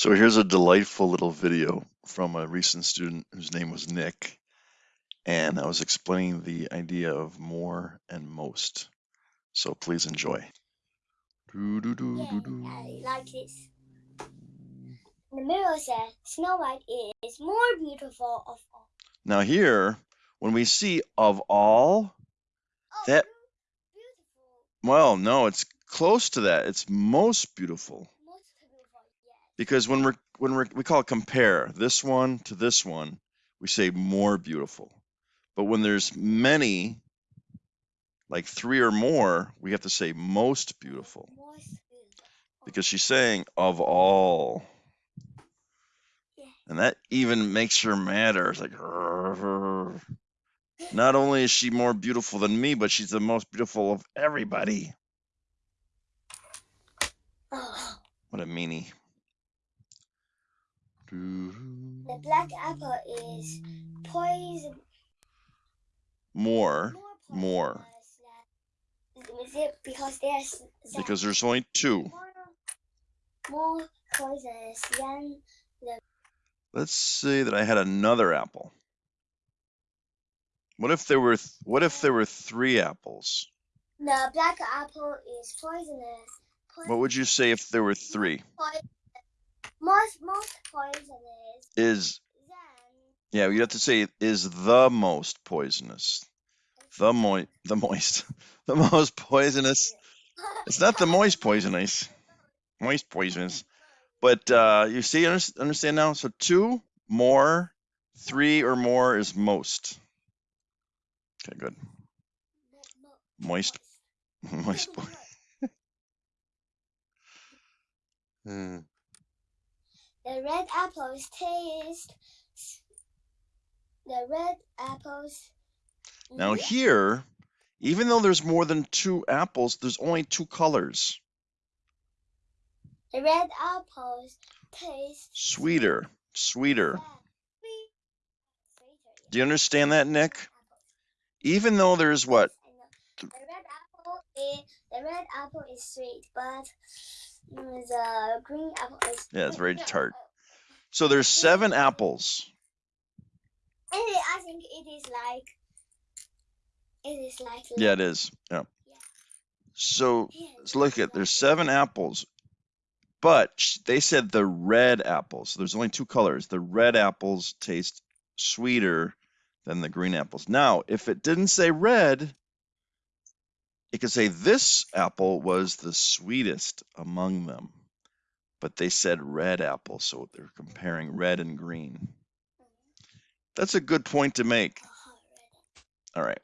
So here's a delightful little video from a recent student whose name was Nick. And I was explaining the idea of more and most. So please enjoy. Doo, doo, doo, Yeah, doo, doo. I like this. The mirror says Snow White is more beautiful of all. Now here, when we see of all, Oh, That- beautiful, well, no, it's close to that. It's most beautiful. most beautiful, yes. Because when we're when we're we call it compare this one to this one, we say more beautiful. But when there's many, like three or more, we have to say most beautiful. Because she's saying of all. And that even makes her madder. It's like not only is she more beautiful than me, but she's the most beautiful of everybody. What a meanie. The black apple is poison. More More. more. Is it because there's because there's only two. more, more poisonous than Let's say that I had another apple. What if there were what if there were three apples? the black apple is poisonous. What would you say if there were three? Poi- most most poisonous Is yeah, you have to say is the most poisonous. The mo the moist. The most poisonous. It's not the moist poisonous. Moist poisonous. But uh you see understand now? So two, more, three or more is most. Okay, good. Moist moist po- Hmm. The red apples taste. The red apples. Now here, even though there's more than two apples, there's only two colors. The red apples taste Sweeter, sweeter. Do you understand that, Nick? Even though there's what? The red apple is the red apple is sweet, but mm, the green apple Yeah, it's very tart. So there's seven apples. And I think it is like it is like Yeah, it is. Yeah. Yeah. So let's look at there's seven apples, but they said the red apples. So there's only two colors. The red apples taste sweeter than the green apples. Now, if it didn't say red, it could say this apple was the sweetest among them. But they said red apple, so they're comparing red and green. That's a good point to make. All right.